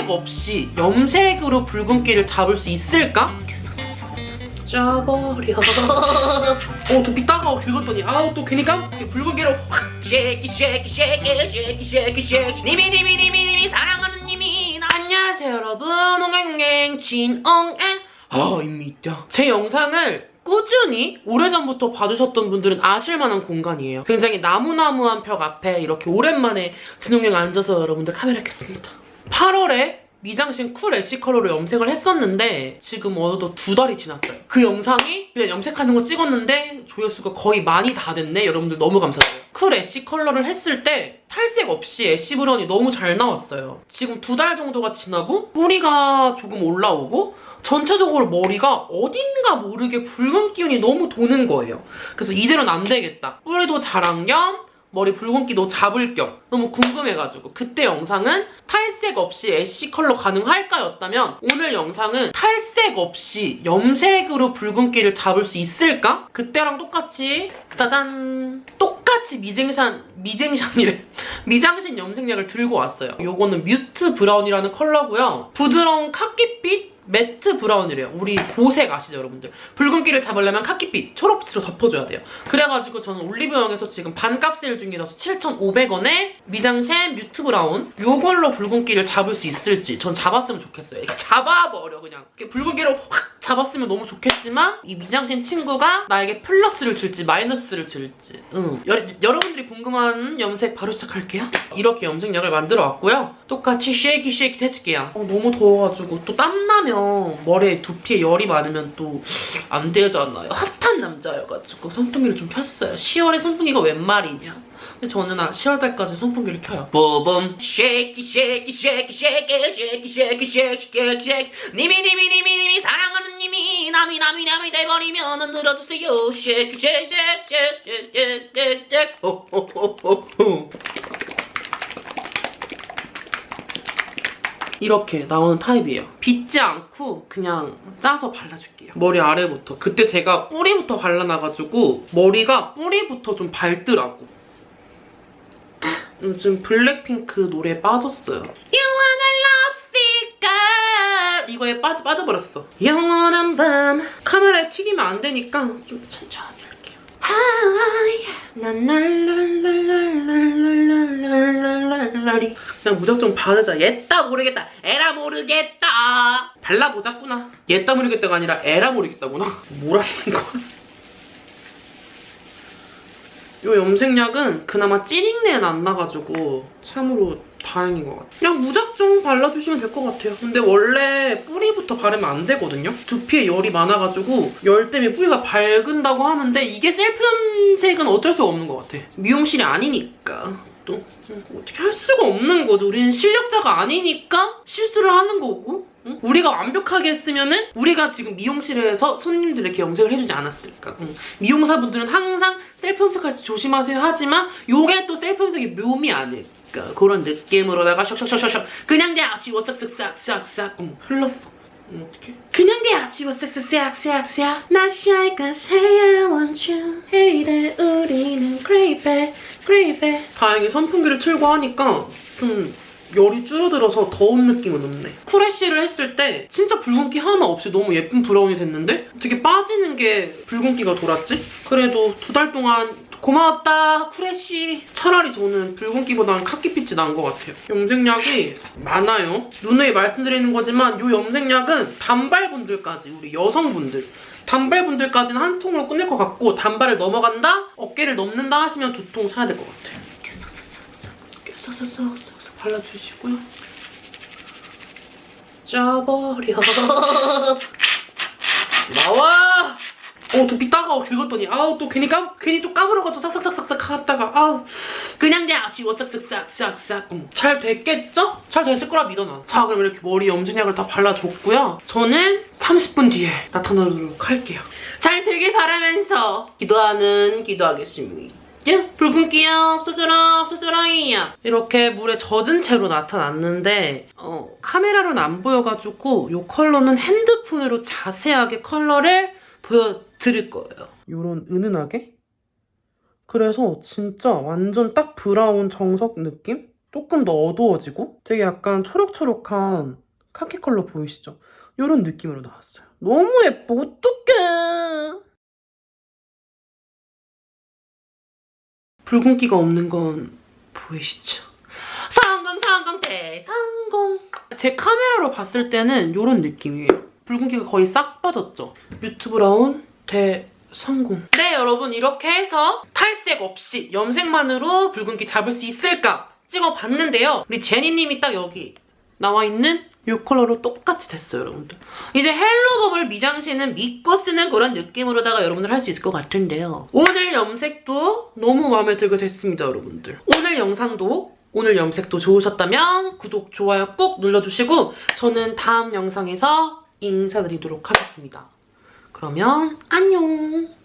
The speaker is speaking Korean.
탈색 없이 염색으로 붉은기를 잡을 수 있을까? 짜버려 어 두피 따가워 긁었더니 아우 따끔 붉은기로 확 shaky shaky shaky shaky shaky shaky. 니미 니미 니미 니미 사랑하는 님이 나 안녕하세요 여러분. 옹행옹행 진옹행. 아입니다. 제 영상을 꾸준히 오래전부터 봐주셨던 분들은 아실만한 공간이에요. 굉장히 나무나무한 벽 앞에 이렇게 오랜만에 진홍행 앉아서 여러분들 카메라 켰습니다 8월에 미장센 cool ash 컬러로 염색을 했었는데 지금 어느덧 두 달이 지났어요. 그 영상이 그냥 염색하는 거 찍었는데 조회수가 거의 많이 다 됐네. 여러분들 너무 감사드려요. cool ash 컬러를 했을 때 탈색 없이 ash brown이 너무 잘 나왔어요. 지금 두 달 정도가 지나고 뿌리가 조금 올라오고 전체적으로 머리가 어딘가 모르게 붉은 기운이 너무 도는 거예요. 그래서 이대로는 안 되겠다. 뿌리도 자란 겸 머리 붉은기도 잡을 겸. 너무 궁금해가지고. 그때 영상은 탈색 없이 ash 컬러 가능할까 였다면 오늘 영상은 탈색 없이 염색으로 붉은기를 잡을 수 있을까? 그때랑 똑같이. 짜잔. 똑같이 미쟁산 미쟁산이래. 미장센 염색약을 들고 왔어요. 요거는 mute brown이라는 컬러고요. 부드러운 카키빛 matte brown이래요. 우리 보색 아시죠, 여러분들? 붉은기를 잡으려면 카키빛, 초록빛으로 덮어줘야 돼요. 그래가지고 저는 올리브영에서 지금 반값 세일 중이라서 7,500원에 미장센 mute brown 요걸로 붉은기를 잡을 수 있을지 전 잡았으면 좋겠어요. 잡아버려, 그냥. 붉은기를 확 잡았으면 너무 좋겠지만 이 미장센 친구가 나에게 플러스를 줄지 마이너스를 줄지 응. 여, 여러분들이 궁금한 염색 바로 시작할게요. 이렇게 염색약을 만들어 왔고요. 똑같이 shaky shaky 해줄게요. 어, 너무 더워가지고 또 땀나면 머리에 두피에 열이 많으면 또 안 되잖아요. 핫한 남자여가지고 선풍기를 좀 켰어요. 10월에 선풍기가 웬 말이냐. 근데 저는 한 10월달까지 선풍기를 켜요. 뽀범 shaky shaky shaky shaky shaky shaky shaky shaky shaky 니미 니미 니미 니미 사랑하는 님이 남이 남이 남이 돼버리면 흔들어주세요. shaky shaky shaky shaky shaky 호호호호호 이렇게 나오는 타입이에요. 빗지 않고 그냥 짜서 발라줄게요. 머리 아래부터. 그때 제가 뿌리부터 발라놔가지고 머리가 뿌리부터 좀 밝더라고. 요즘 블랙핑크 노래에 빠졌어요. 이거에 빠져, 빠져버렸어. 영원한 밤 카메라에 튀기면 안 되니까 좀 천천히 할게요. 랄랄랄랄랄랄랄랄랄랄랄랄랄랄 그냥 무작정 바르자. 옛다 모르겠다. 에라 모르겠다. 발라보자꾸나. 옛다 모르겠다가 아니라 에라 모르겠다구나. 뭐라는 거야. 요 염색약은 그나마 찌린내는 안 나가지고 참으로 다행인 것 같아요. 그냥 무작정 발라주시면 될 것 같아요. 근데 원래 뿌리부터 바르면 안 되거든요. 두피에 열이 많아가지고 열 때문에 뿌리가 밝은다고 하는데 이게 셀프 염색은 어쩔 수가 없는 것 같아. 미용실이 아니니까. 또 어떻게 할 수가 없는 거죠. 우리는 실력자가 아니니까 실수를 하는 거고 응? 우리가 완벽하게 했으면 은 우리가 지금 미용실에서 손님들에게 염색을 해주지 않았을까. 응. 미용사분들은 항상 셀프 염색할 때 조심하세요 하지만 요게 또 셀프 염색의 묘미 아닐까. 그런 느낌으로다가 샥샥샥샥 그냥 돼 아치워 싹싹싹싹싹 응, 흘렀어. 응, 어떡해? 그냥 돼 아치워 싹싹싹싹싹 Not shy cause hey 우리는 creepy creepy 다행히 선풍기를 틀고 하니까 좀 열이 줄어들어서 더운 느낌은 없네. cool ash를 했을 때 진짜 붉은기 하나 없이 너무 예쁜 브라운이 됐는데 되게 빠지는 게 붉은기가 돌았지? 그래도 두 달 동안 고마웠다 cool ash 차라리 저는 붉은기보다는 카키빛이 난 것 같아요. 염색약이 많아요. 누누이 말씀드리는 거지만 이 염색약은 단발분들까지 우리 여성분들 단발분들까지는 한 통으로 끝낼 것 같고 단발을 넘어간다? 어깨를 넘는다 하시면 두 통 사야 될 것 같아요. 이렇게 이렇게 싹싹싹 발라주시고요. 짜버려. 어, 두피 따가워 긁었더니 아우 또 괜히 까 괜히 또 까불어가지고 싹싹싹싹 하다가 아우 그냥 그냥 지워 싹싹싹싹싹. 음, 잘 됐겠죠? 잘 됐을 거라 믿어놔. 자 그럼 이렇게 머리 염색약을 다 발라줬고요. 저는 30분 뒤에 나타나도록 할게요. 잘 되길 바라면서 기도하는 기도하겠습니다. 예, 붉은기야 없어져라 없어져라이야 이렇게 물에 젖은 채로 나타났는데 어, 카메라로는 안 보여가지고 이 컬러는 핸드폰으로 자세하게 컬러를 보여드릴 거예요 이런 은은하게 그래서 진짜 완전 딱 브라운 정석 느낌? 조금 더 어두워지고 되게 약간 초록초록한 카키 컬러 보이시죠? 이런 느낌으로 나왔어요. 너무 예뻐. 어떡해. 붉은기가 없는 건 보이시죠? 성공 성공 대성공 제 카메라로 봤을 때는 이런 느낌이에요 붉은기가 거의 싹 빠졌죠. 뮤트 브라운 대성공. 네 여러분 이렇게 해서 탈색 없이 염색만으로 붉은기 잡을 수 있을까 찍어봤는데요. 우리 제니님이 딱 여기 나와 있는 이 컬러로 똑같이 됐어요 여러분들. 이제 헬로버블 미장신은 믿고 쓰는 그런 느낌으로다가 여러분들 할 수 있을 것 같은데요. 오늘 염색도 너무 마음에 들게 됐습니다 여러분들. 오늘 영상도 오늘 염색도 좋으셨다면 구독, 좋아요 꾹 눌러주시고 저는 다음 영상에서 인사드리도록 하겠습니다. 그러면 안녕!